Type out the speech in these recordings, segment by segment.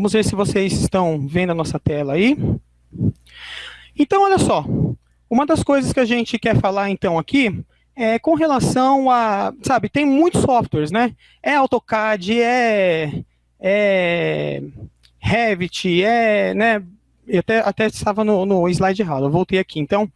Vamos ver se vocês estão vendo a nossa tela aí. Então, olha só. Uma das coisas que a gente quer falar, então, aqui, é com relação a, sabe, tem muitos softwares, né? É AutoCAD, é, é Revit, é, né? Eu até, até estava no, no slide errado, eu voltei aqui. Então,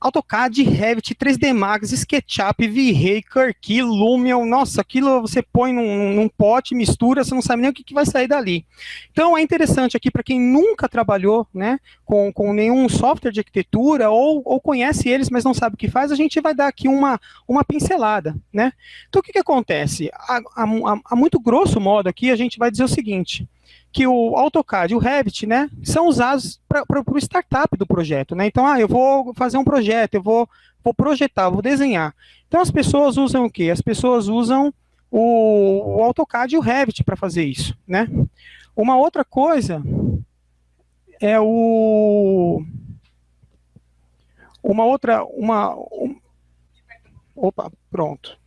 AutoCAD, Revit, 3D Max, SketchUp, V-Ray, Kirky, Lumion, nossa, aquilo você põe num, num, pote, mistura, você não sabe nem o que, que vai sair dali. Então é interessante aqui para quem nunca trabalhou né, com, com nenhum software de arquitetura ou, ou conhece eles, mas não sabe o que faz, a gente vai dar aqui uma, uma pincelada. Né? Então o que, que acontece? A, a, a, a muito grosso modo aqui a gente vai dizer o seguinte, que o AutoCAD e o Revit, né, são usados para o startup do projeto, né? Então, ah, eu vou fazer um projeto, eu vou, vou projetar, vou desenhar. Então, as pessoas usam o quê? As pessoas usam o, o AutoCAD e o Revit para fazer isso, né? Uma outra coisa é o... Uma outra... Uma, um, opa, pronto.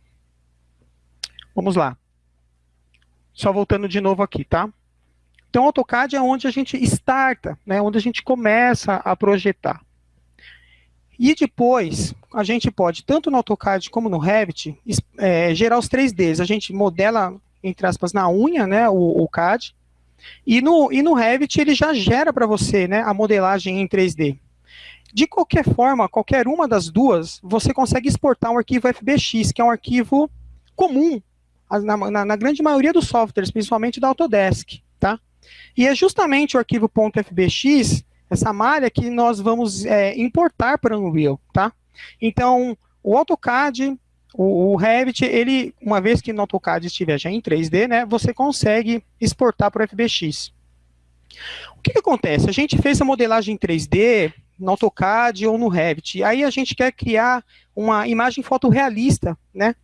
Vamos lá. Só voltando de novo aqui, tá? Então, AutoCAD é onde a gente starta, né, onde a gente começa a projetar. E depois, a gente pode, tanto no AutoCAD como no Revit, é, gerar os 3Ds. A gente modela, entre aspas, na unha, né, o, o CAD, e no, e no Revit ele já gera para você né, a modelagem em 3D. De qualquer forma, qualquer uma das duas, você consegue exportar um arquivo FBX, que é um arquivo comum na, na, na grande maioria dos softwares, principalmente da Autodesk. Tá? E é justamente o arquivo .fbx, essa malha, que nós vamos é, importar para o Unreal, tá? Então, o AutoCAD, o, o, Revit, ele, uma vez que no AutoCAD estiver já em 3D, né, você consegue exportar para o FBX. O que, que acontece? A gente fez a modelagem em 3D no AutoCAD ou no Revit, aí a gente quer criar uma imagem fotorrealista, né?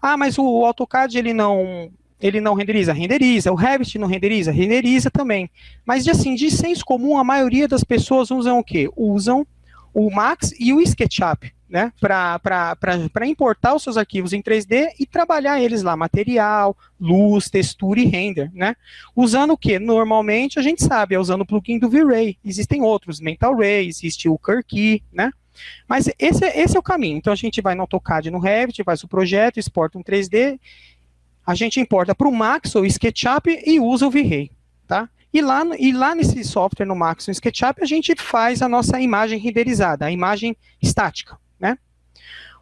Ah, mas o AutoCAD ele não ele não renderiza? Renderiza. O Revit não renderiza? Renderiza também. Mas, assim, de senso comum, a maioria das pessoas usam o quê? Usam o Max e o SketchUp, né? Para importar os seus arquivos em 3D e trabalhar eles lá, material, luz, textura e render, né? Usando o quê? Normalmente, a gente sabe, é usando o plugin do V-Ray. Existem outros, Mental Ray, existe o Kirky, né? Mas esse, esse é o caminho. Então, a gente vai no AutoCAD no Revit, faz o projeto, exporta um 3D a gente importa para o Max ou SketchUp e usa o V-Ray, tá? E lá, e lá nesse software, no Max ou SketchUp, a gente faz a nossa imagem renderizada, a imagem estática, né?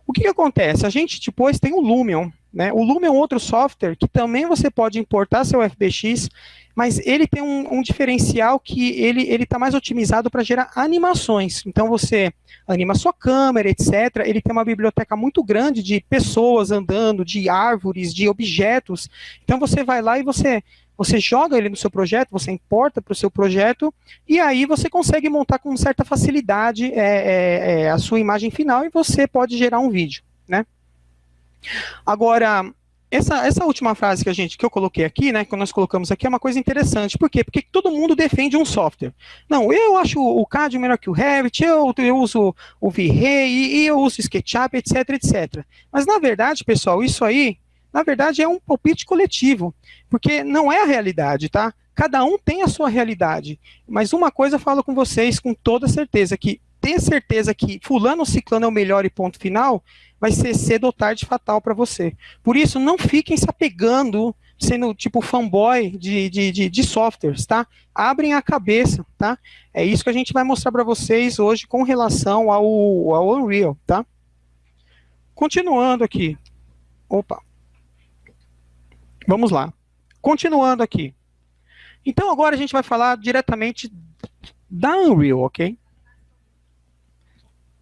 O que, que acontece? A gente depois tem o Lumion, né? O Lumion é outro software que também você pode importar seu FBX, mas ele tem um, um diferencial que ele está mais otimizado para gerar animações. Então você anima sua câmera, etc. Ele tem uma biblioteca muito grande de pessoas andando, de árvores, de objetos. Então você vai lá e você você joga ele no seu projeto, você importa para o seu projeto, e aí você consegue montar com certa facilidade é, é, é, a sua imagem final e você pode gerar um vídeo? Agora, essa, essa última frase que a gente que eu coloquei aqui, né, que nós colocamos aqui, é uma coisa interessante. Por quê? Porque todo mundo defende um software. Não, eu acho o CAD melhor que o Revit, eu, eu uso o V-Ray, e eu uso o SketchUp, etc, etc. Mas, na verdade, pessoal, isso aí, na verdade, é um palpite coletivo, porque não é a realidade, tá? Cada um tem a sua realidade. Mas uma coisa eu falo com vocês com toda certeza, que ter certeza que fulano ciclano é o melhor e ponto final, vai ser cedo ou tarde fatal para você. Por isso, não fiquem se apegando, sendo tipo fanboy de, de, de, de, softwares, tá? Abrem a cabeça, tá? É isso que a gente vai mostrar para vocês hoje com relação ao, ao Unreal, tá? Continuando aqui. Opa. Vamos lá. Continuando aqui. Então, agora a gente vai falar diretamente da Unreal, ok?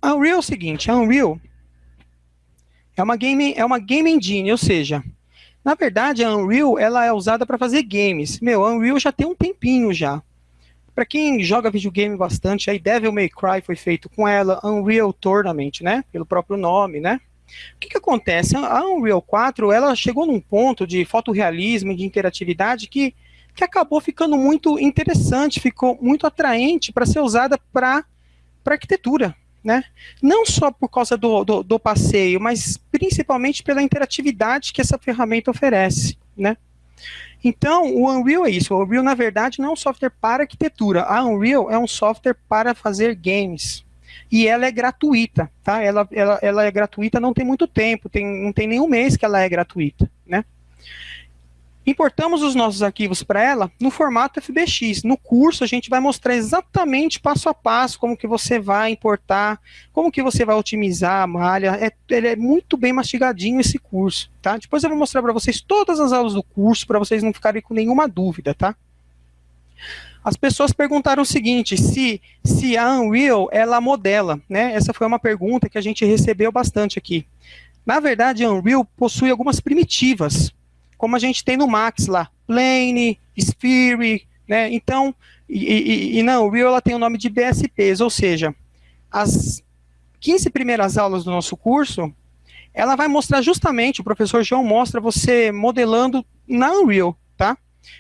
A Unreal é o seguinte, a Unreal é uma game, é uma game engine, ou seja, na verdade a Unreal ela é usada para fazer games. Meu, a Unreal já tem um tempinho já. Para quem joga videogame bastante, aí Devil May Cry foi feito com ela, Unreal Tournament, né? Pelo próprio nome, né? O que, que acontece? A Unreal 4 ela chegou num ponto de fotorrealismo, de interatividade que, que acabou ficando muito interessante, ficou muito atraente para ser usada para arquitetura, né? Não só por causa do, do, do, passeio, mas principalmente pela interatividade que essa ferramenta oferece, né? Então, o Unreal é isso. O Unreal, na verdade, não é um software para arquitetura. A Unreal é um software para fazer games. E ela é gratuita, tá? Ela, ela, ela é gratuita não tem muito tempo, tem, não tem nenhum mês que ela é gratuita, né? Importamos os nossos arquivos para ela no formato FBX. No curso a gente vai mostrar exatamente passo a passo como que você vai importar, como que você vai otimizar a malha. É, ele é muito bem mastigadinho esse curso, tá? Depois eu vou mostrar para vocês todas as aulas do curso para vocês não ficarem com nenhuma dúvida, tá? As pessoas perguntaram o seguinte, se, se a Unreal, ela modela, né? Essa foi uma pergunta que a gente recebeu bastante aqui. Na verdade, a Unreal possui algumas primitivas, como a gente tem no Max lá, Plane, Sphere, né? Então, e, e, e não, o Real ela tem o nome de BSPs, ou seja, as 15 primeiras aulas do nosso curso, ela vai mostrar justamente, o professor João mostra você modelando na Unreal, tá?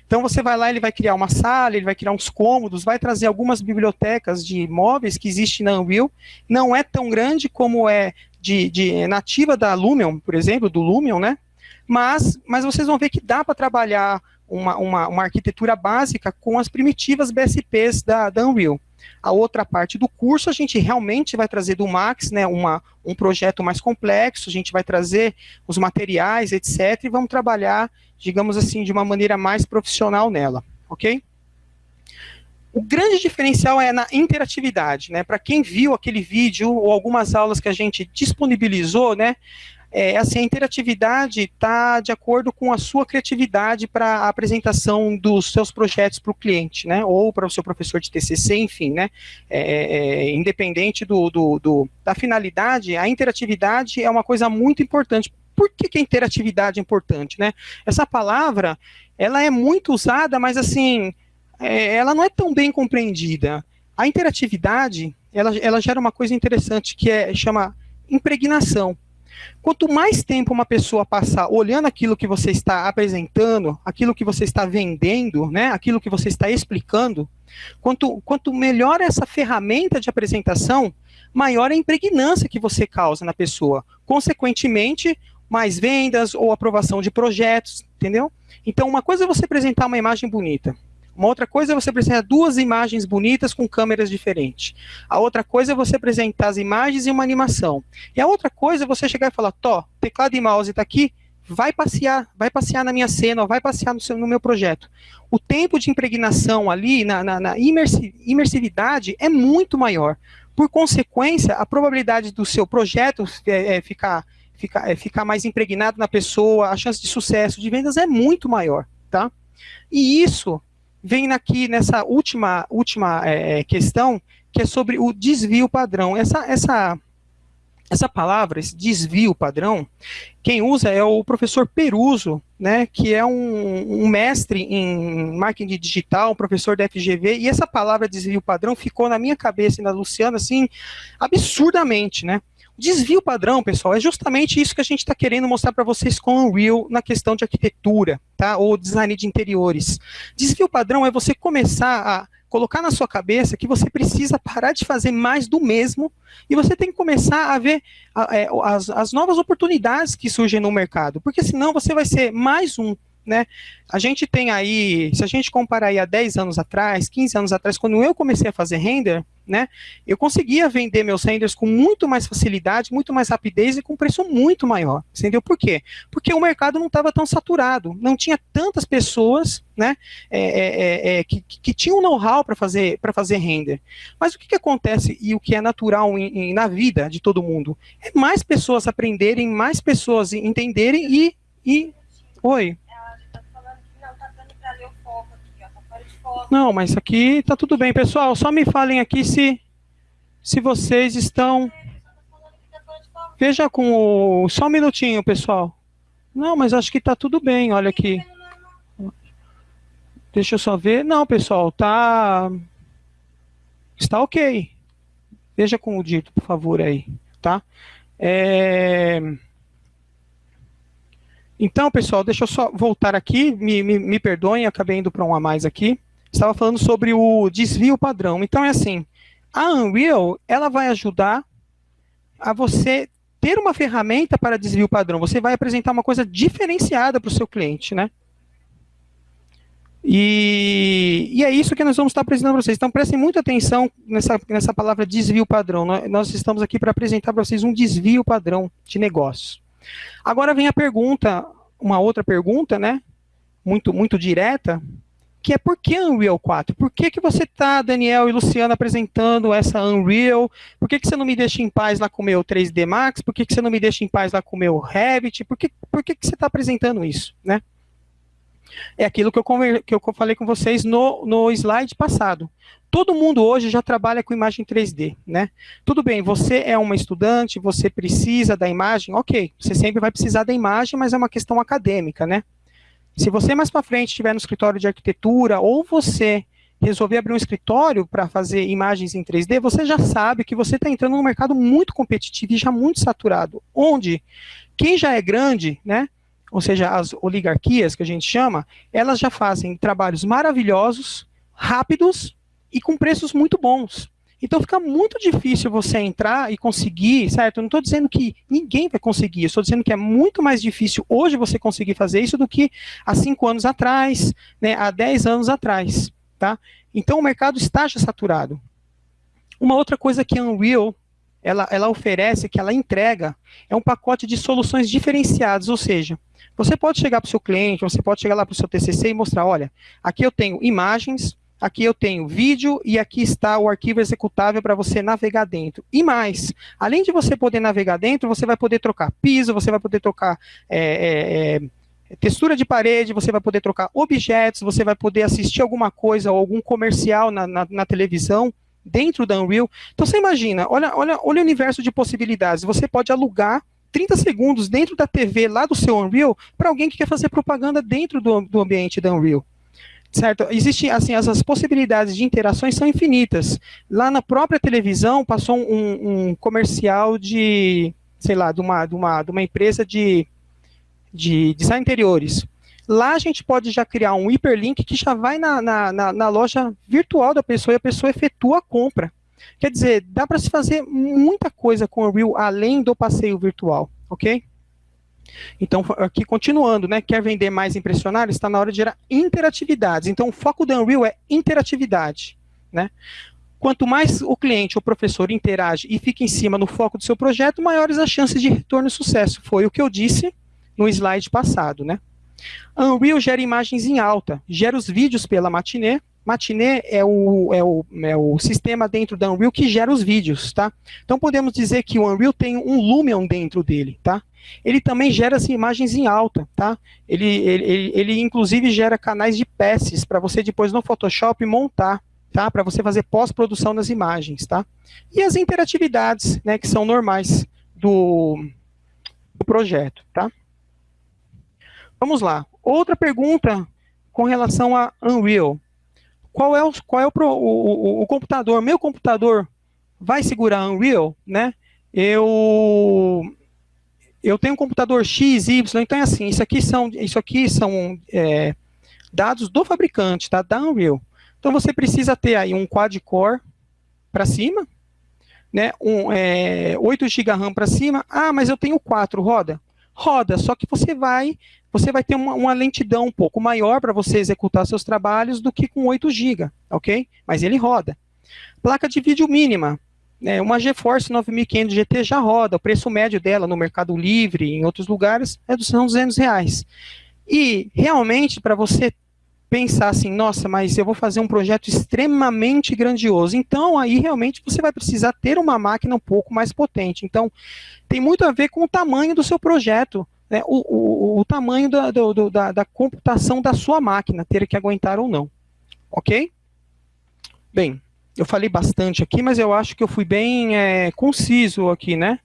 Então você vai lá, ele vai criar uma sala, ele vai criar uns cômodos, vai trazer algumas bibliotecas de móveis que existem na Unreal, não é tão grande como é de, de nativa da Lumion, por exemplo, do Lumion, né? Mas, mas vocês vão ver que dá para trabalhar uma, uma, uma, arquitetura básica com as primitivas BSPs da, da Unreal. A outra parte do curso a gente realmente vai trazer do Max, né, uma, um projeto mais complexo, a gente vai trazer os materiais, etc, e vamos trabalhar, digamos assim, de uma maneira mais profissional nela, ok? O grande diferencial é na interatividade, né? Para quem viu aquele vídeo ou algumas aulas que a gente disponibilizou, né? É, assim, a interatividade está de acordo com a sua criatividade para a apresentação dos seus projetos para o cliente, né, ou para o seu professor de TCC, enfim, né, é, é, independente do, do, do, da finalidade, a interatividade é uma coisa muito importante. Por que, que a interatividade é importante, né? Essa palavra, ela é muito usada, mas assim, é, ela não é tão bem compreendida. A interatividade, ela, ela gera uma coisa interessante que é chama impregnação. Quanto mais tempo uma pessoa passar olhando aquilo que você está apresentando, aquilo que você está vendendo, né, aquilo que você está explicando, quanto, quanto melhor essa ferramenta de apresentação, maior a impregnância que você causa na pessoa. Consequentemente, mais vendas ou aprovação de projetos, entendeu? Então, uma coisa é você apresentar uma imagem bonita. Uma outra coisa é você apresentar duas imagens bonitas com câmeras diferentes. A outra coisa é você apresentar as imagens e uma animação. E a outra coisa é você chegar e falar, Tó, teclado e mouse está aqui, vai passear, vai passear na minha cena, vai passear no, seu, no meu projeto. O tempo de impregnação ali, na, na, na imersividade, é muito maior. Por consequência, a probabilidade do seu projeto é, é, ficar, ficar, é, ficar mais impregnado na pessoa, a chance de sucesso de vendas é muito maior, tá? E isso vem aqui nessa última, última é, questão, que é sobre o desvio padrão. Essa, essa, essa palavra, esse desvio padrão, quem usa é o professor Peruso, né, que é um, um, mestre em marketing digital, um professor da FGV, e essa palavra desvio padrão ficou na minha cabeça e na Luciana, assim, absurdamente, né? Desvio padrão, pessoal, é justamente isso que a gente está querendo mostrar para vocês com o Unreal na questão de arquitetura, tá? Ou design de interiores. Desvio padrão é você começar a colocar na sua cabeça que você precisa parar de fazer mais do mesmo e você tem que começar a ver é, as, as novas oportunidades que surgem no mercado, porque senão você vai ser mais um né? A gente tem aí, se a gente comparar aí a 10 anos atrás, 15 anos atrás, quando eu comecei a fazer render, né, eu conseguia vender meus renders com muito mais facilidade, muito mais rapidez e com preço muito maior, entendeu? Por quê? Porque o mercado não estava tão saturado, não tinha tantas pessoas, né, é, é, é, é que, que tinham know-how para fazer, fazer render. Mas o que, que acontece e o que é natural em, em, na vida de todo mundo? É mais pessoas aprenderem, mais pessoas entenderem e... e... Oi? Não, mas aqui tá tudo bem. Pessoal, só me falem aqui se, se vocês estão... Veja com o... Só um minutinho, pessoal. Não, mas acho que tá tudo bem, olha aqui. Deixa eu só ver. Não, pessoal, tá... Está ok. Veja com o dito, por favor, aí, tá? É... Então, pessoal, deixa eu só voltar aqui, me, me, me perdoem, acabei indo para um a mais aqui estava falando sobre o desvio padrão. Então é assim, a Unreal, ela vai ajudar a você ter uma ferramenta para desvio padrão. Você vai apresentar uma coisa diferenciada para o seu cliente, né? E, e, é isso que nós vamos estar apresentando para vocês. Então, prestem muita atenção nessa, nessa palavra desvio padrão. Nós estamos aqui para apresentar para vocês um desvio padrão de negócio. Agora vem a pergunta, uma outra pergunta, né? Muito, muito direta, que é por que Unreal 4? Por que, que você está, Daniel e Luciano, apresentando essa Unreal? Por que, que você não me deixa em paz lá com o meu 3D Max? Por que, que você não me deixa em paz lá com o meu Revit? Por que, por que, que você está apresentando isso, né? É aquilo que eu, que eu falei com vocês no, no slide passado. Todo mundo hoje já trabalha com imagem 3D, né? Tudo bem, você é uma estudante, você precisa da imagem, ok, você sempre vai precisar da imagem, mas é uma questão acadêmica, né? Se você mais para frente estiver no escritório de arquitetura, ou você resolver abrir um escritório para fazer imagens em 3D, você já sabe que você está entrando num mercado muito competitivo e já muito saturado, onde quem já é grande, né, ou seja, as oligarquias que a gente chama, elas já fazem trabalhos maravilhosos, rápidos e com preços muito bons. Então fica muito difícil você entrar e conseguir, certo? Eu não estou dizendo que ninguém vai conseguir, eu estou dizendo que é muito mais difícil hoje você conseguir fazer isso do que há cinco anos atrás, né, há dez anos atrás, tá? Então o mercado está já saturado. Uma outra coisa que a Unreal ela, ela oferece, que ela entrega, é um pacote de soluções diferenciadas, ou seja, você pode chegar para o seu cliente, você pode chegar lá para o seu TCC e mostrar, olha, aqui eu tenho imagens, aqui eu tenho vídeo e aqui está o arquivo executável para você navegar dentro. E mais, além de você poder navegar dentro, você vai poder trocar piso, você vai poder trocar é, é, é, textura de parede, você vai poder trocar objetos, você vai poder assistir alguma coisa ou algum comercial na, na, na televisão dentro da Unreal. Então você imagina, olha, olha, olha o universo de possibilidades. Você pode alugar 30 segundos dentro da TV lá do seu Unreal para alguém que quer fazer propaganda dentro do, do ambiente da Unreal. Certo? Existem, assim, as, possibilidades de interações são infinitas. Lá na própria televisão passou um, um comercial de, sei lá, de uma, de uma, de uma empresa de, de design interiores. Lá a gente pode já criar um hiperlink que já vai na, na, na, na loja virtual da pessoa e a pessoa efetua a compra. Quer dizer, dá para se fazer muita coisa com o Unreal além do passeio virtual, ok? Então, aqui continuando, né? Quer vender mais impressionário? Está na hora de gerar interatividades. Então, o foco do Unreal é interatividade, né? Quanto mais o cliente ou professor interage e fica em cima no foco do seu projeto, maiores as chances de retorno e sucesso. Foi o que eu disse no slide passado, né? Unreal gera imagens em alta, gera os vídeos pela matinê, Matinee é o, é, o, é o sistema dentro da Unreal que gera os vídeos, tá? Então podemos dizer que o Unreal tem um Lumion dentro dele, tá? Ele também gera assim, imagens em alta, tá? Ele, ele, ele, ele inclusive gera canais de passes para você depois no Photoshop montar, tá? Para você fazer pós-produção das imagens, tá? E as interatividades, né, que são normais do, do projeto, tá? Vamos lá. Outra pergunta com relação a Unreal qual é o, qual é o, o, o computador? Meu computador vai segurar Unreal, né? Eu eu tenho um computador X, Y, então é assim, isso aqui são, isso aqui são é, dados do fabricante, tá? Da Unreal. Então você precisa ter aí um quad-core para cima, né? Um, é, 8 GB RAM para cima. Ah, mas eu tenho 4, roda? Roda, só que você vai você vai ter uma, uma lentidão um pouco maior para você executar seus trabalhos do que com 8 GB, ok? Mas ele roda. Placa de vídeo mínima, né, uma GeForce 9500 GT já roda, o preço médio dela no Mercado Livre, em outros lugares, é dos 200 reais. E, realmente, para você pensar assim, nossa, mas eu vou fazer um projeto extremamente grandioso. Então, aí realmente você vai precisar ter uma máquina um pouco mais potente. Então, tem muito a ver com o tamanho do seu projeto né, o, o, o, tamanho da, do, da, da computação da sua máquina, ter que aguentar ou não. Ok? Bem, eu falei bastante aqui, mas eu acho que eu fui bem é, conciso aqui, né?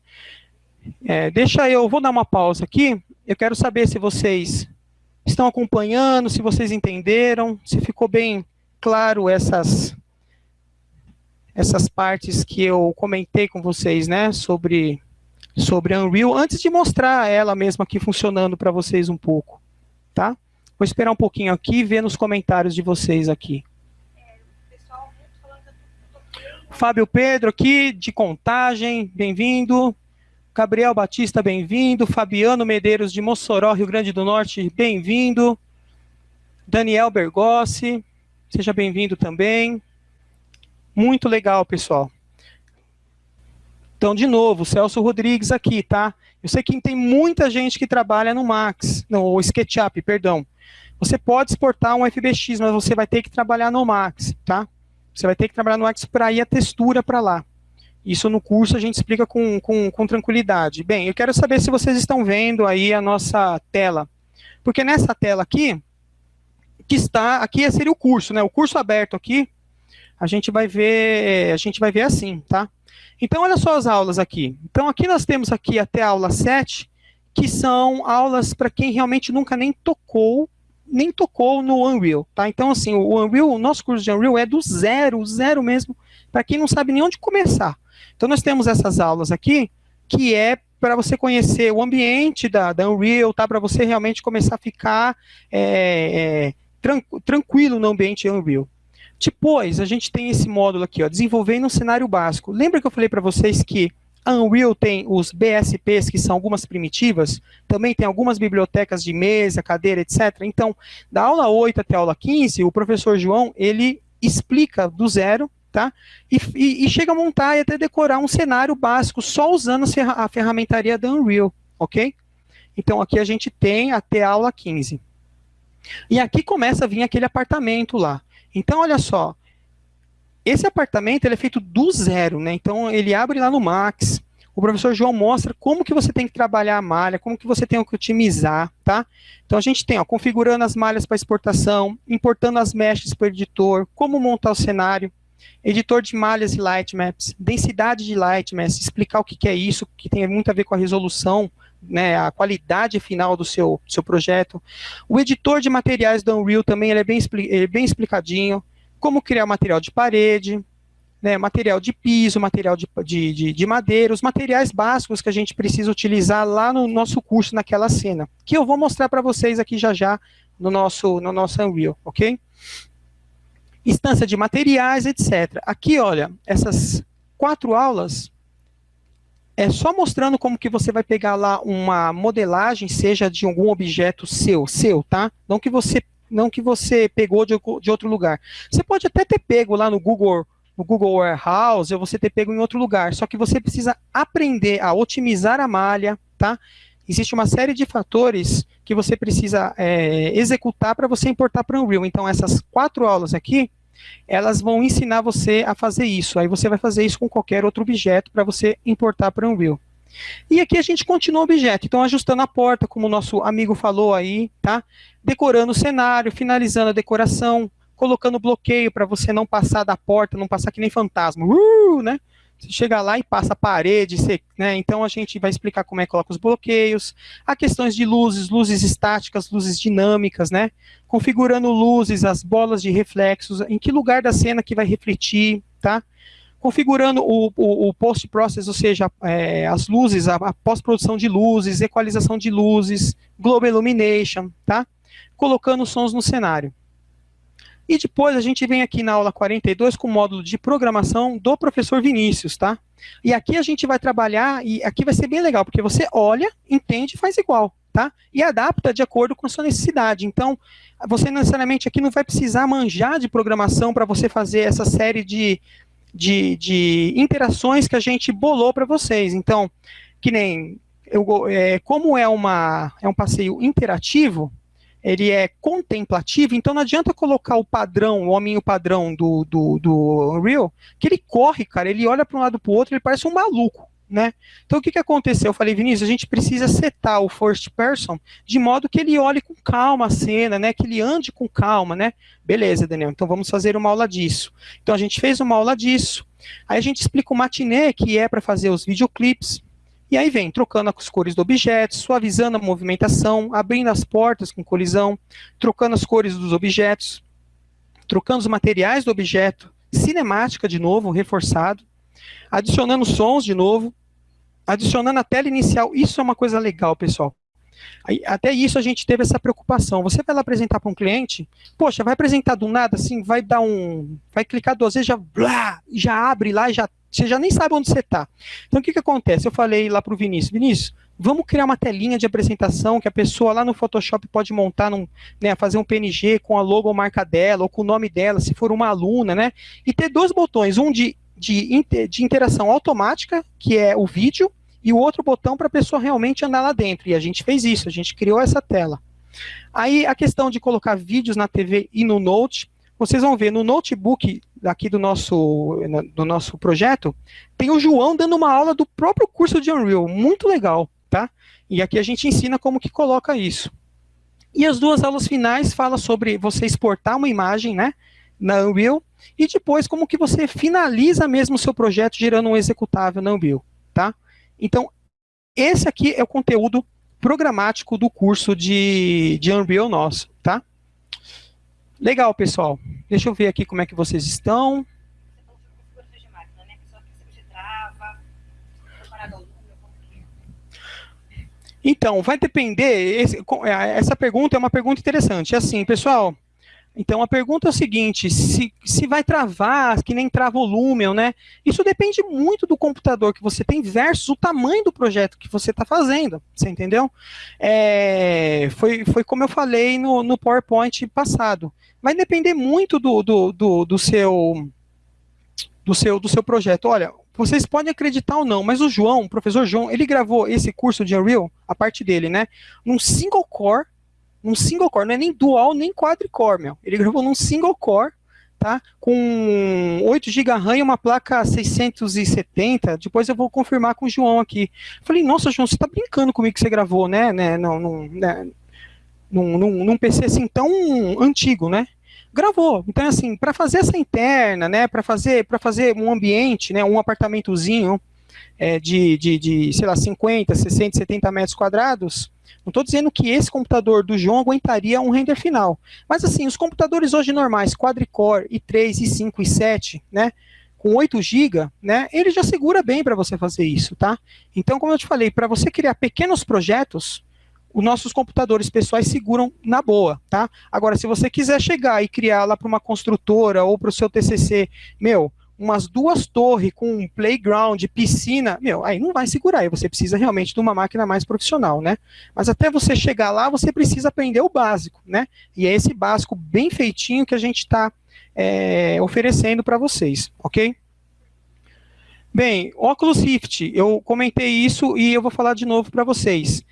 É, deixa eu, vou dar uma pausa aqui. Eu quero saber se vocês estão acompanhando, se vocês entenderam, se ficou bem claro essas essas partes que eu comentei com vocês, né, sobre sobre Unreal, antes de mostrar ela mesma aqui funcionando para vocês um pouco, tá? Vou esperar um pouquinho aqui e ver nos comentários de vocês aqui. Fábio Pedro aqui, de Contagem, bem-vindo. Gabriel Batista, bem-vindo. Fabiano Medeiros, de Mossoró, Rio Grande do Norte, bem-vindo. Daniel Bergossi, seja bem-vindo também. Muito legal, pessoal. Então, de novo, Celso Rodrigues aqui, tá? Eu sei que tem muita gente que trabalha no Max, no SketchUp, perdão. Você pode exportar um FBX, mas você vai ter que trabalhar no Max, tá? Você vai ter que trabalhar no Max para ir a textura para lá. Isso no curso a gente explica com, com, com tranquilidade. Bem, eu quero saber se vocês estão vendo aí a nossa tela. Porque nessa tela aqui, que está, aqui seria o curso, né? O curso aberto aqui, a gente vai ver, a gente vai ver assim, tá? Então, olha só as aulas aqui. Então, aqui nós temos aqui até a aula 7, que são aulas para quem realmente nunca nem tocou, nem tocou no Unreal, tá? Então, assim, o Unreal, o nosso curso de Unreal é do zero, zero mesmo, para quem não sabe nem onde começar. Então, nós temos essas aulas aqui, que é para você conhecer o ambiente da, da Unreal, tá? Para você realmente começar a ficar é, é, tran tranquilo no ambiente Unreal. Depois, a gente tem esse módulo aqui, ó, desenvolvendo um cenário básico. Lembra que eu falei para vocês que a Unreal tem os BSPs, que são algumas primitivas, também tem algumas bibliotecas de mesa, cadeira, etc. Então, da aula 8 até a aula 15, o professor João, ele explica do zero, tá? E, e, e chega a montar e até decorar um cenário básico, só usando a ferramentaria da Unreal, ok? Então, aqui a gente tem até a aula 15. E aqui começa a vir aquele apartamento lá. Então, olha só, esse apartamento ele é feito do zero, né? Então, ele abre lá no Max, o professor João mostra como que você tem que trabalhar a malha, como que você tem que otimizar, tá? Então, a gente tem, ó, configurando as malhas para exportação, importando as meshes para o editor, como montar o cenário, editor de malhas e lightmaps, densidade de lightmaps, explicar o que, é isso, que tem muito a ver com a resolução, né, a qualidade final do seu, seu projeto. O editor de materiais do Unreal também ele é, bem, ele é bem explicadinho, como criar material de parede, né, material de piso, material de, de, de, de, madeira, os materiais básicos que a gente precisa utilizar lá no nosso curso, naquela cena, que eu vou mostrar para vocês aqui já já no nosso, no nosso Unreal, ok? Instância de materiais, etc. Aqui, olha, essas quatro aulas é só mostrando como que você vai pegar lá uma modelagem, seja de algum objeto seu, seu, tá? Não que você, não que você pegou de, de outro lugar. Você pode até ter pego lá no Google, no Google Warehouse, ou você ter pego em outro lugar, só que você precisa aprender a otimizar a malha, tá? Existe uma série de fatores que você precisa é, executar para você importar para o Unreal. Então, essas quatro aulas aqui, elas vão ensinar você a fazer isso. Aí você vai fazer isso com qualquer outro objeto para você importar para o Unreal. E aqui a gente continua o objeto, então ajustando a porta, como o nosso amigo falou aí, tá? Decorando o cenário, finalizando a decoração, colocando bloqueio para você não passar da porta, não passar que nem fantasma, uh, né? Chega lá e passa a parede, você, né? então a gente vai explicar como é que coloca os bloqueios, há questões de luzes, luzes estáticas, luzes dinâmicas, né? configurando luzes, as bolas de reflexos, em que lugar da cena que vai refletir, tá? configurando o, o, o post-process, ou seja, é, as luzes, a, a pós-produção de luzes, equalização de luzes, global illumination, tá? colocando sons no cenário. E depois a gente vem aqui na aula 42 com o módulo de programação do professor Vinícius, tá? E aqui a gente vai trabalhar, e aqui vai ser bem legal, porque você olha, entende e faz igual, tá? E adapta de acordo com a sua necessidade. Então, você necessariamente aqui não vai precisar manjar de programação para você fazer essa série de, de, de interações que a gente bolou para vocês. Então, que nem, eu, é, como é, uma, é um passeio interativo, ele é contemplativo, então não adianta colocar o padrão, o hominho padrão do, do, do Unreal, que ele corre, cara, ele olha para um lado para o outro, ele parece um maluco, né? Então o que, que aconteceu? Eu falei, Vinícius, a gente precisa setar o first person de modo que ele olhe com calma a cena, né? Que ele ande com calma, né? Beleza, Daniel, então vamos fazer uma aula disso. Então a gente fez uma aula disso. Aí a gente explica o matinê, que é para fazer os videoclipes, e aí vem trocando as cores do objeto, suavizando a movimentação, abrindo as portas com colisão, trocando as cores dos objetos, trocando os materiais do objeto, cinemática de novo, reforçado, adicionando sons de novo, adicionando a tela inicial. Isso é uma coisa legal, pessoal. Até isso a gente teve essa preocupação. Você vai lá apresentar para um cliente, poxa, vai apresentar do nada, assim, vai dar um, vai clicar duas vezes, já, blá, já abre lá, já Você já nem sabe onde você está. Então, o que, que acontece? Eu falei lá para o Vinícius, Vinícius, vamos criar uma telinha de apresentação que a pessoa lá no Photoshop pode montar, num, né, fazer um PNG com a logo ou marca dela, ou com o nome dela, se for uma aluna, né? E ter dois botões, um de, de, de interação automática, que é o vídeo, e o outro botão para a pessoa realmente andar lá dentro. E a gente fez isso, a gente criou essa tela. Aí a questão de colocar vídeos na TV e no Note, vocês vão ver no notebook aqui do nosso, do nosso projeto, tem o João dando uma aula do próprio curso de Unreal, muito legal tá? E aqui a gente ensina como que coloca isso. E as duas aulas finais falam sobre você exportar uma imagem, né, na Unreal, e depois como que você finaliza mesmo o seu projeto gerando um executável na Unreal, tá? Então, esse aqui é o conteúdo programático do curso de, de Unreal nosso, tá? Legal, pessoal. Deixa eu ver aqui como é que vocês estão. Então, vai depender, esse, é, essa pergunta é uma pergunta interessante. É assim, pessoal, então a pergunta é o seguinte, se, se vai travar, que nem trava o Lumion, né? Isso depende muito do computador que você tem versus o tamanho do projeto que você está fazendo, você entendeu? É, foi, foi como eu falei no, no PowerPoint passado. Vai depender muito do, do, do, do seu do seu, do seu projeto. Olha, vocês podem acreditar ou não, mas o João, o professor João, ele gravou esse curso de Unreal, a parte dele, né, num single core, num single core, não é nem dual, nem quadricore, meu. Ele gravou num single core, tá, com 8 GB RAM e uma placa 670, depois eu vou confirmar com o João aqui. Falei, nossa, João, você tá brincando comigo que você gravou, né, né, não, não, né, num, num, num PC assim tão antigo, né? gravou. Então, assim, para fazer essa interna, né, para fazer, fazer um ambiente, né, um apartamentozinho é, de, de, de, sei lá, 50, 60, 70 metros quadrados, não estou dizendo que esse computador do João aguentaria um render final. Mas, assim, os computadores hoje normais, quadricore, i3, i5, i7, né, com 8 GB, né, ele já segura bem para você fazer isso, tá? Então, como eu te falei, para você criar pequenos projetos, os nossos computadores pessoais seguram na boa, tá? Agora, se você quiser chegar e criar lá para uma construtora ou para o seu TCC, meu, umas duas torres com um playground, piscina, meu, aí não vai segurar, aí você precisa realmente de uma máquina mais profissional, né? Mas até você chegar lá, você precisa aprender o básico, né? E é esse básico bem feitinho que a gente está é, oferecendo para vocês, ok? Bem, Oculus Rift, eu comentei isso e eu vou falar de novo para vocês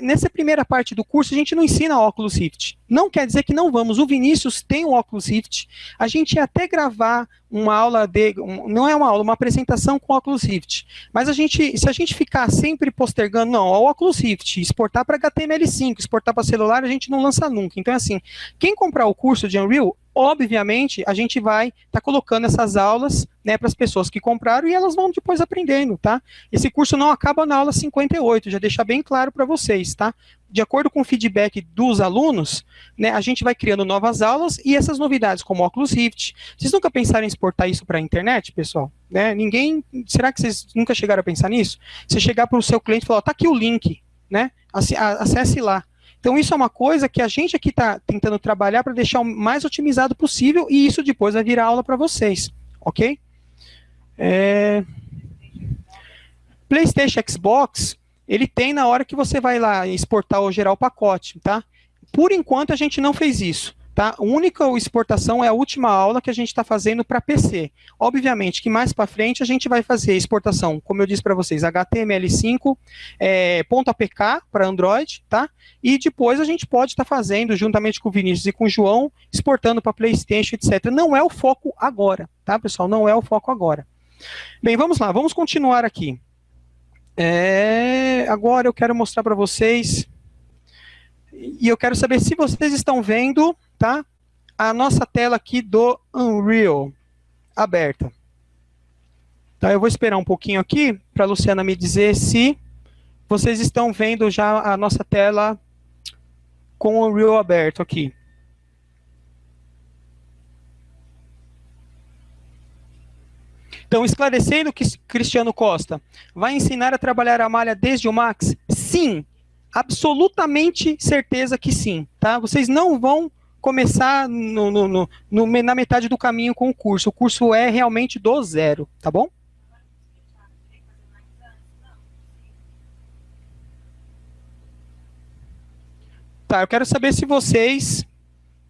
nessa primeira parte do curso, a gente não ensina óculos Rift. Não quer dizer que não vamos. O Vinícius tem um óculos Rift. A gente ia até gravar uma aula de, um, não é uma aula, uma apresentação com óculos Rift. Mas a gente, se a gente ficar sempre postergando, não, o óculos Rift, exportar para HTML5, exportar para celular, a gente não lança nunca. Então, assim, quem comprar o curso de Unreal, obviamente, a gente vai estar tá colocando essas aulas né, para as pessoas que compraram e elas vão depois aprendendo, tá? Esse curso não acaba na aula 58, já deixar bem claro para vocês, tá? De acordo com o feedback dos alunos, né, a gente vai criando novas aulas e essas novidades, como Oculus Rift. Vocês nunca pensaram em exportar isso para a internet, pessoal? Né? Ninguém, será que vocês nunca chegaram a pensar nisso? Você chegar para o seu cliente e falar, tá aqui o link, né? Acesse lá. Então, isso é uma coisa que a gente aqui está tentando trabalhar para deixar o mais otimizado possível e isso depois vai virar aula para vocês, ok? É... PlayStation Xbox, ele tem na hora que você vai lá exportar ou gerar o pacote, tá? Por enquanto, a gente não fez isso. Tá? A única exportação é a última aula que a gente está fazendo para PC. Obviamente que mais para frente a gente vai fazer exportação, como eu disse para vocês, HTML5, é, .apk para Android, tá? E depois a gente pode estar tá fazendo, juntamente com o Vinícius e com o João, exportando para Playstation, etc. Não é o foco agora, tá, pessoal? Não é o foco agora. Bem, vamos lá, vamos continuar aqui. É, agora eu quero mostrar para vocês, e eu quero saber se vocês estão vendo tá? A nossa tela aqui do Unreal aberta. Tá, eu vou esperar um pouquinho aqui para a Luciana me dizer se vocês estão vendo já a nossa tela com o Unreal aberto aqui. Então, esclarecendo que Cristiano Costa vai ensinar a trabalhar a malha desde o Max? Sim, absolutamente certeza que sim, tá? Vocês não vão começar no, no, no, na metade do caminho com o curso. O curso é realmente do zero, tá bom? Tá, eu quero saber se vocês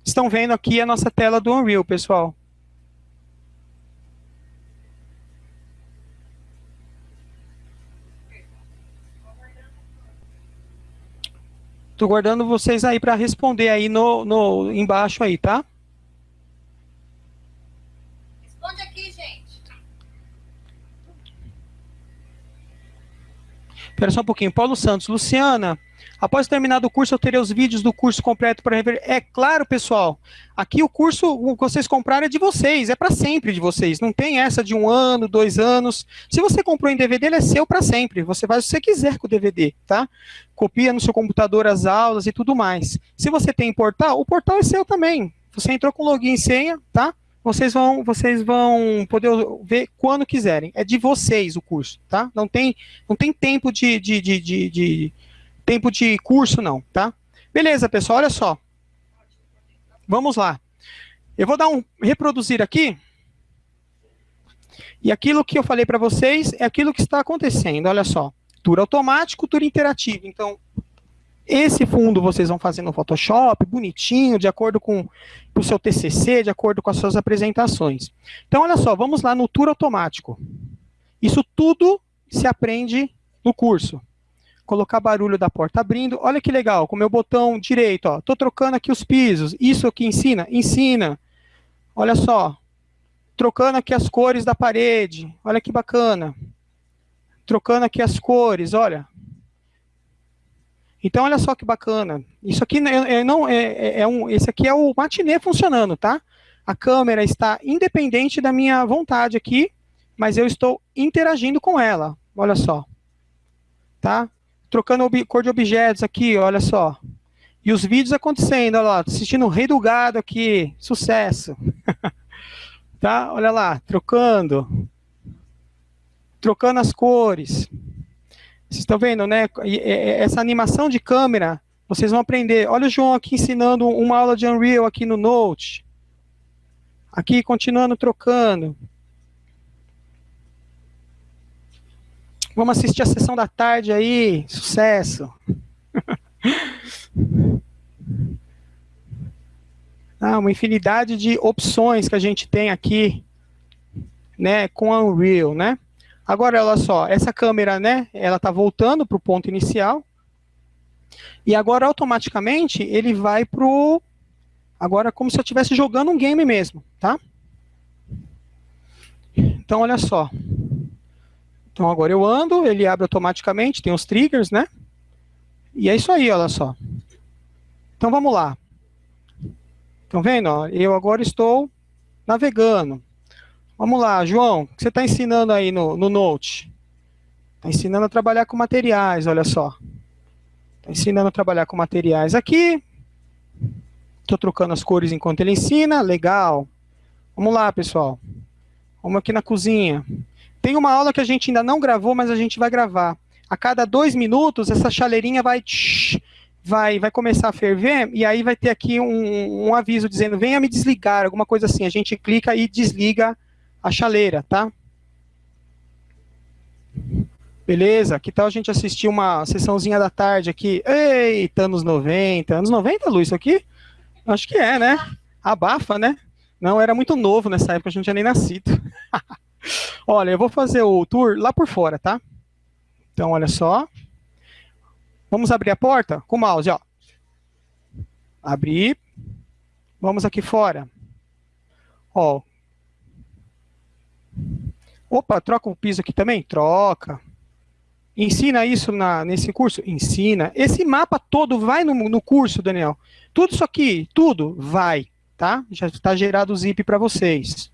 estão vendo aqui a nossa tela do Unreal, pessoal. Estou guardando vocês aí para responder aí no, no embaixo aí, tá? Responde aqui, gente. Espera só um pouquinho. Paulo Santos, Luciana, Após terminado o curso, eu terei os vídeos do curso completo para rever. É claro, pessoal. Aqui o curso, que vocês compraram é de vocês, é para sempre de vocês. Não tem essa de um ano, dois anos. Se você comprou em DVD, ele é seu para sempre. Você faz o que você quiser com o DVD, tá? Copia no seu computador as aulas e tudo mais. Se você tem portal, o portal é seu também. Você entrou com login e senha, tá? vocês vão, vocês vão poder ver quando quiserem. É de vocês o curso, tá? Não tem, não tem tempo de, de, de, de tempo de curso não, tá? Beleza, pessoal, olha só. Vamos lá. Eu vou dar um reproduzir aqui. E aquilo que eu falei para vocês é aquilo que está acontecendo, olha só. Tour automático, tour interativo. Então, esse fundo vocês vão fazer no Photoshop, bonitinho, de acordo com o seu TCC, de acordo com as suas apresentações. Então, olha só, vamos lá no tour automático. Isso tudo se aprende no curso colocar barulho da porta abrindo. Olha que legal, com o meu botão direito, ó, tô trocando aqui os pisos. Isso aqui ensina? Ensina. Olha só, trocando aqui as cores da parede. Olha que bacana. Trocando aqui as cores, olha. Então, olha só que bacana. Isso aqui é, é não é, é, é um, esse aqui é o matinê funcionando, tá? A câmera está independente da minha vontade aqui, mas eu estou interagindo com ela. Olha só. Tá? Trocando cor de objetos aqui, olha só. E os vídeos acontecendo, olha lá, assistindo o Rei do Gado aqui, sucesso. tá? Olha lá, trocando. Trocando as cores. Vocês estão vendo, né? Essa animação de câmera, vocês vão aprender. Olha o João aqui ensinando uma aula de Unreal aqui no Note. Aqui, continuando trocando. Vamos assistir a sessão da tarde aí, sucesso. ah, uma infinidade de opções que a gente tem aqui, né, com a Unreal, né? Agora, olha só, essa câmera, né, ela tá voltando para o ponto inicial, e agora, automaticamente, ele vai para o... Agora, como se eu estivesse jogando um game mesmo, tá? Então, olha só. Então agora eu ando, ele abre automaticamente, tem os triggers, né? E é isso aí, olha só. Então vamos lá. Estão vendo? Ó, eu agora estou navegando. Vamos lá, João, o que você está ensinando aí no, no Note? Está ensinando a trabalhar com materiais, olha só. Está ensinando a trabalhar com materiais aqui. Estou trocando as cores enquanto ele ensina, legal. Vamos lá, pessoal. Vamos aqui na cozinha. Tem uma aula que a gente ainda não gravou, mas a gente vai gravar. A cada dois minutos, essa chaleirinha vai, vai, vai começar a ferver, e aí vai ter aqui um, um aviso dizendo, venha me desligar, alguma coisa assim. A gente clica e desliga a chaleira, tá? Beleza? Que tal a gente assistir uma sessãozinha da tarde aqui? Eita, anos 90. Anos 90, Lu, isso aqui? Acho que é, né? Abafa, né? Não, era muito novo nessa época, a gente não tinha nem nascido. Olha, eu vou fazer o tour lá por fora, tá? Então, olha só. Vamos abrir a porta com o mouse, ó. Abrir. Vamos aqui fora. Ó. Opa, troca o piso aqui também? Troca. Ensina isso na, nesse curso? Ensina. Esse mapa todo vai no, no curso, Daniel. Tudo isso aqui, tudo vai, tá? Já está gerado o zip para vocês.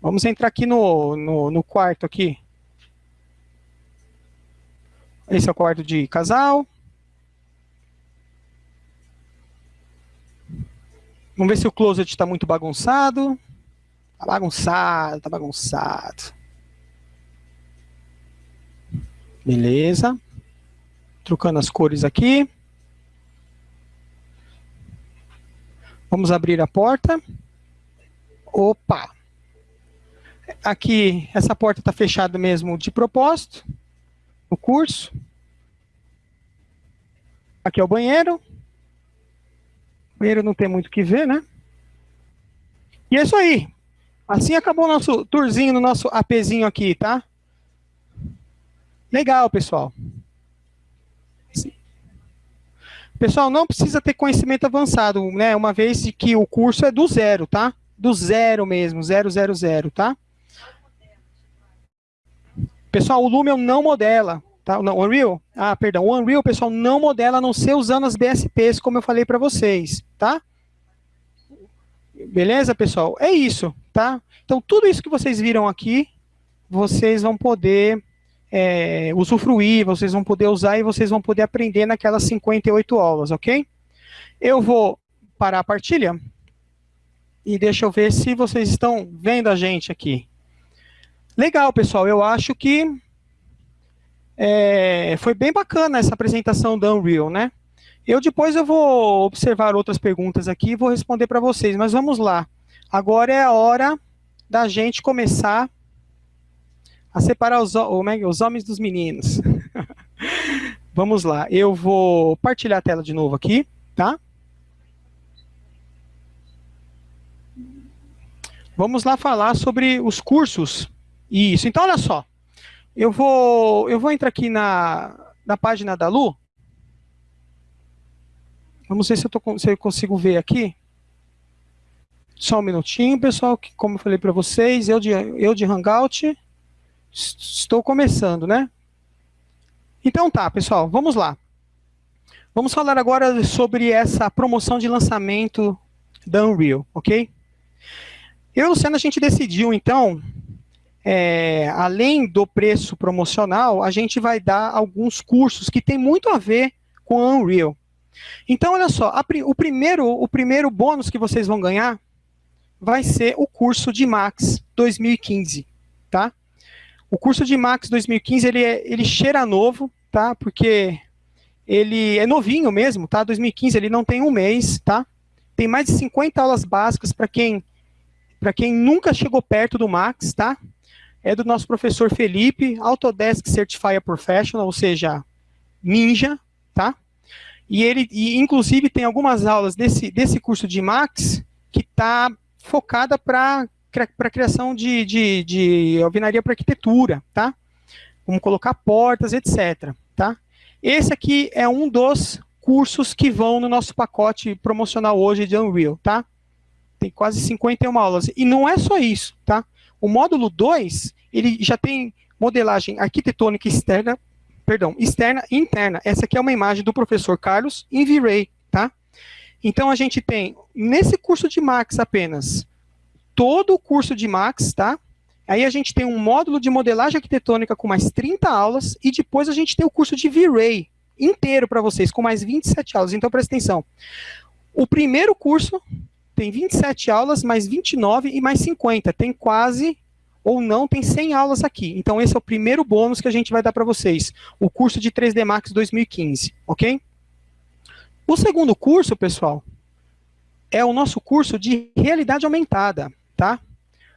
Vamos entrar aqui no, no, no quarto aqui. Esse é o quarto de casal. Vamos ver se o closet está muito bagunçado. Está bagunçado, está bagunçado. Beleza. Trocando as cores aqui. Vamos abrir a porta. Opa! Aqui, essa porta está fechada mesmo de propósito, no curso. Aqui é o banheiro. Primeiro não tem muito o que ver, né? E é isso aí. Assim acabou o nosso tourzinho no nosso APzinho aqui, tá? Legal, pessoal. Pessoal, não precisa ter conhecimento avançado, né? Uma vez que o curso é do zero, tá? Do zero mesmo, zero, zero, zero, tá? Pessoal, o Lumion não modela, tá? Não, Unreal, ah, perdão, o Unreal, pessoal, não modela a não ser usando as BSPs, como eu falei para vocês, tá? Beleza, pessoal? É isso, tá? Então, tudo isso que vocês viram aqui, vocês vão poder é, usufruir, vocês vão poder usar e vocês vão poder aprender naquelas 58 aulas, ok? Eu vou parar a partilha e deixa eu ver se vocês estão vendo a gente aqui. Legal, pessoal, eu acho que é, foi bem bacana essa apresentação da Unreal, né? Eu depois eu vou observar outras perguntas aqui e vou responder para vocês, mas vamos lá. Agora é a hora da gente começar a separar os, é os homens dos meninos. vamos lá, eu vou partilhar a tela de novo aqui, tá? Vamos lá falar sobre os cursos. Isso, então olha só. Eu vou, eu vou entrar aqui na, na página da Lu, Vamos ver se eu, tô, se eu consigo ver aqui. Só um minutinho, pessoal, que como eu falei para vocês, eu de, eu de Hangout, estou começando, né? Então tá, pessoal, vamos lá. Vamos falar agora sobre essa promoção de lançamento da Unreal, ok? Eu e o a gente decidiu, então, é, além do preço promocional, a gente vai dar alguns cursos que tem muito a ver com a Unreal. Então, olha só, a, o, primeiro, o primeiro bônus que vocês vão ganhar vai ser o curso de Max 2015, tá? O curso de Max 2015, ele, é, ele cheira novo, tá? Porque ele é novinho mesmo, tá? 2015, ele não tem um mês, tá? Tem mais de 50 aulas básicas para quem, quem nunca chegou perto do Max, tá? É do nosso professor Felipe, Autodesk Certified Professional, ou seja, ninja, tá? E ele, e inclusive, tem algumas aulas desse, desse curso de Max que está focada para a criação de, de, de alvenaria para arquitetura, tá? Como colocar portas, etc. Tá? Esse aqui é um dos cursos que vão no nosso pacote promocional hoje de Unreal, tá? Tem quase 51 aulas. E não é só isso, tá? O módulo 2, ele já tem modelagem arquitetônica externa perdão, externa e interna. Essa aqui é uma imagem do professor Carlos em V-Ray, tá? Então, a gente tem, nesse curso de Max apenas, todo o curso de Max, tá? Aí a gente tem um módulo de modelagem arquitetônica com mais 30 aulas, e depois a gente tem o curso de V-Ray inteiro para vocês, com mais 27 aulas. Então, presta atenção. O primeiro curso tem 27 aulas, mais 29 e mais 50. Tem quase ou não, tem 100 aulas aqui. Então, esse é o primeiro bônus que a gente vai dar para vocês, o curso de 3D Max 2015, ok? O segundo curso, pessoal, é o nosso curso de realidade aumentada, tá?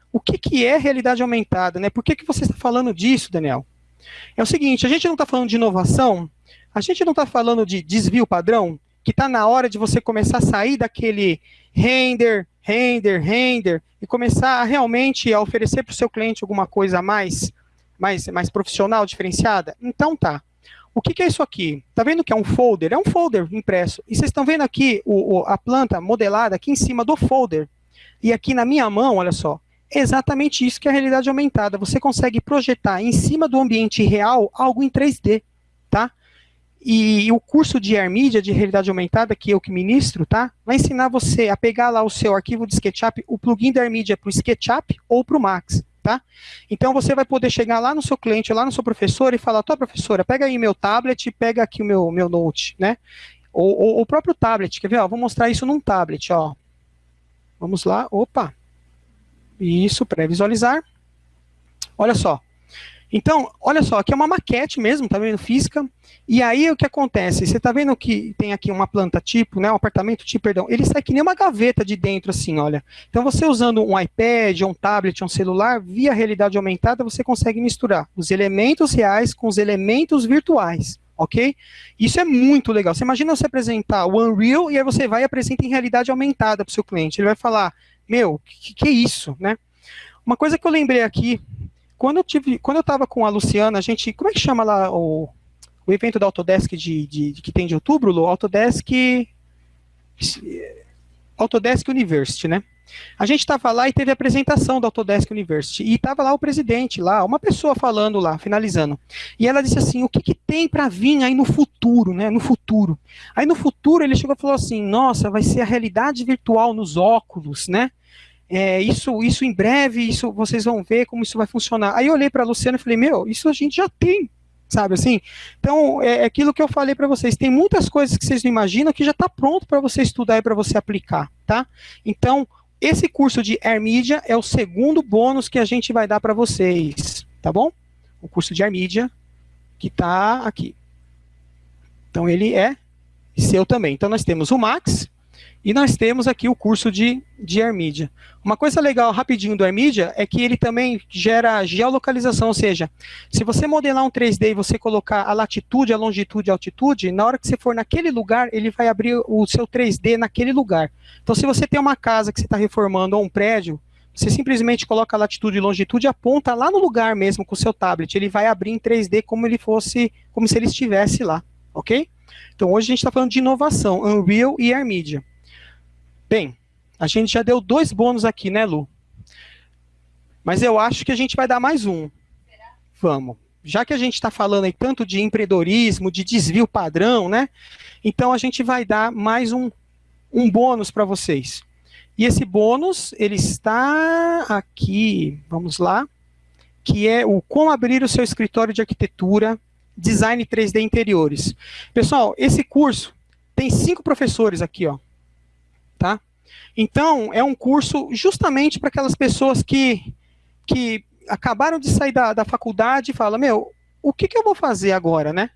O que, que é realidade aumentada, né? Por que, que você está falando disso, Daniel? É o seguinte, a gente não está falando de inovação, a gente não está falando de desvio padrão, que está na hora de você começar a sair daquele render, render, render, e começar a realmente a oferecer para o seu cliente alguma coisa mais, mais, mais profissional, diferenciada? Então tá. O que, que, é isso aqui? Tá vendo que é um folder? É um folder impresso. E vocês estão vendo aqui o, o, a planta modelada aqui em cima do folder. E aqui na minha mão, olha só, é exatamente isso que é a realidade aumentada. Você consegue projetar em cima do ambiente real algo em 3D, tá? E, o curso de AirMedia, de realidade aumentada, que eu que ministro, tá? Vai ensinar você a pegar lá o seu arquivo de SketchUp, o plugin da AirMedia para o SketchUp ou para o Max, tá? Então você vai poder chegar lá no seu cliente, lá no seu professor e falar, tua professora, pega aí meu tablet, pega aqui o meu, meu note, né? Ou, ou o próprio tablet, quer ver? Ó, vou mostrar isso num tablet, ó. Vamos lá, opa. Isso, pré-visualizar. Olha só. Então, olha só, aqui é uma maquete mesmo, tá vendo? Física. E aí o que acontece? Você tá vendo que tem aqui uma planta tipo, né? Um apartamento tipo, perdão. Ele sai que nem uma gaveta de dentro, assim, olha. Então você usando um iPad, um tablet, um celular, via realidade aumentada, você consegue misturar os elementos reais com os elementos virtuais, ok? Isso é muito legal. Você imagina você apresentar o Unreal e aí você vai e apresenta em realidade aumentada para o seu cliente. Ele vai falar, meu, que, que é isso, né? Uma coisa que eu lembrei aqui, quando eu tive, quando eu estava com a Luciana, a gente, como é que chama lá o, o evento da Autodesk de, de, de que tem de outubro, Lu? Autodesk Autodesk University, né? A gente estava lá e teve a apresentação da Autodesk University, e estava lá o presidente, lá, uma pessoa falando lá, finalizando. E ela disse assim, o que, que tem para vir aí no futuro, né, no futuro? Aí no futuro ele chegou e falou assim, nossa, vai ser a realidade virtual nos óculos, né? É, isso, isso em breve, isso vocês vão ver como isso vai funcionar. Aí eu olhei para a Luciana e falei, meu, isso a gente já tem, sabe assim? Então, é, é aquilo que eu falei para vocês, tem muitas coisas que vocês não imaginam que já está pronto para você estudar e para você aplicar, tá? Então, esse curso de AirMedia é o segundo bônus que a gente vai dar para vocês, tá bom? O curso de AirMedia, que está aqui. Então, ele é seu também. Então, nós temos o Max, e nós temos aqui o curso de, de AirMedia. Uma coisa legal, rapidinho, do AirMedia, é que ele também gera geolocalização, ou seja, se você modelar um 3D e você colocar a latitude, a longitude e a altitude, na hora que você for naquele lugar, ele vai abrir o seu 3D naquele lugar. Então, se você tem uma casa que você está reformando ou um prédio, você simplesmente coloca a latitude e longitude e aponta lá no lugar mesmo com o seu tablet. Ele vai abrir em 3D como ele fosse, como se ele estivesse lá, ok? Então, hoje a gente está falando de inovação, Unreal e AirMedia. Bem, a gente já deu dois bônus aqui, né, Lu? Mas eu acho que a gente vai dar mais um. Será? Vamos. Já que a gente está falando aí tanto de empreendedorismo, de desvio padrão, né? Então a gente vai dar mais um, um bônus para vocês. E esse bônus, ele está aqui, vamos lá, que é o como abrir o seu escritório de arquitetura, design 3D interiores. Pessoal, esse curso tem cinco professores aqui, ó tá? Então, é um curso justamente para aquelas pessoas que, que acabaram de sair da, da faculdade e falam, meu, o que, que eu vou fazer agora, né?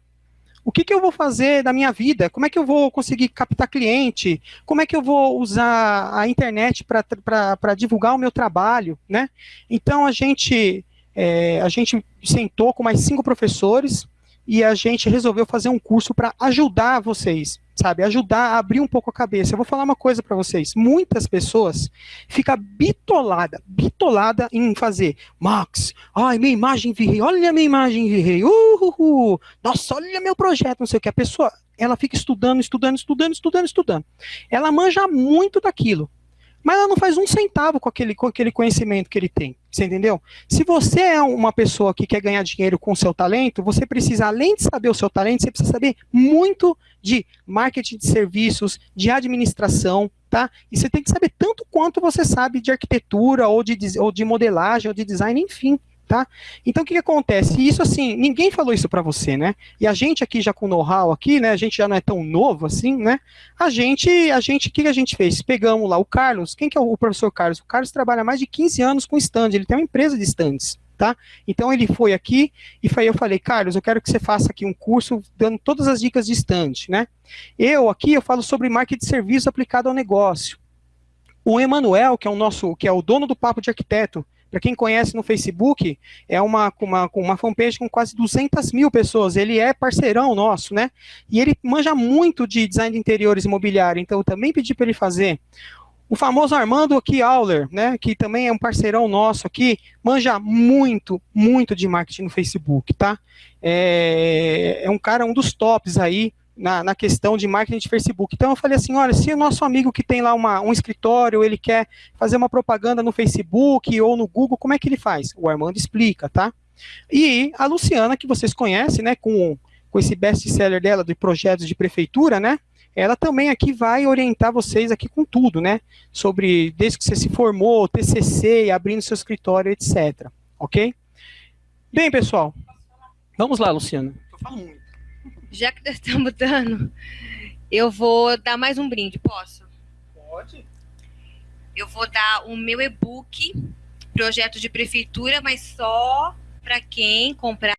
O que, que eu vou fazer da minha vida? Como é que eu vou conseguir captar cliente? Como é que eu vou usar a internet para divulgar o meu trabalho, né? Então, a gente, é, a gente sentou com mais cinco professores e a gente resolveu fazer um curso para ajudar vocês sabe? Ajudar a abrir um pouco a cabeça. Eu vou falar uma coisa para vocês. Muitas pessoas ficam bitolada, bitolada em fazer Max, ai, minha imagem virrei, olha minha imagem virrei, uhul, nossa, olha meu projeto, não sei o que. A pessoa, ela fica estudando, estudando, estudando, estudando, estudando. Ela manja muito daquilo mas ela não faz um centavo com aquele, com aquele conhecimento que ele tem. Você entendeu? Se você é uma pessoa que quer ganhar dinheiro com o seu talento, você precisa, além de saber o seu talento, você precisa saber muito de marketing de serviços, de administração, tá? E você tem que saber tanto quanto você sabe de arquitetura, ou de, ou de modelagem, ou de design, enfim tá? Então, o que, que acontece? Isso, assim, ninguém falou isso para você, né? E a gente aqui, já com know-how aqui, né? A gente já não é tão novo assim, né? A gente, a gente, o que, que a gente fez? Pegamos lá o Carlos, quem que é o professor Carlos? O Carlos trabalha mais de 15 anos com stand, ele tem uma empresa de stands, tá? Então, ele foi aqui e foi, eu falei, Carlos, eu quero que você faça aqui um curso dando todas as dicas de stand, né? Eu aqui, eu falo sobre marketing de serviço aplicado ao negócio. O Emanuel, que é o nosso, que é o dono do Papo de Arquiteto, para quem conhece no Facebook, é uma, uma, uma fanpage com quase 200 mil pessoas. Ele é parceirão nosso, né? E ele manja muito de design de interiores imobiliário, então eu também pedi para ele fazer. O famoso Armando aqui, Auler, né, que também é um parceirão nosso aqui, manja muito, muito de marketing no Facebook, tá? É, é um cara, um dos tops aí, na, na, questão de marketing de Facebook. Então eu falei assim, olha, se o nosso amigo que tem lá uma, um escritório, ele quer fazer uma propaganda no Facebook ou no Google, como é que ele faz? O Armando explica, tá? E a Luciana, que vocês conhecem, né, com, com esse best-seller dela de projetos de prefeitura, né, ela também aqui vai orientar vocês aqui com tudo, né, sobre desde que você se formou, TCC, abrindo seu escritório, etc. Ok? Bem, pessoal, vamos lá, Luciana. Eu falo muito já que nós estamos dando, eu vou dar mais um brinde, posso? Pode. Eu vou dar o meu e-book, projeto de prefeitura, mas só para quem comprar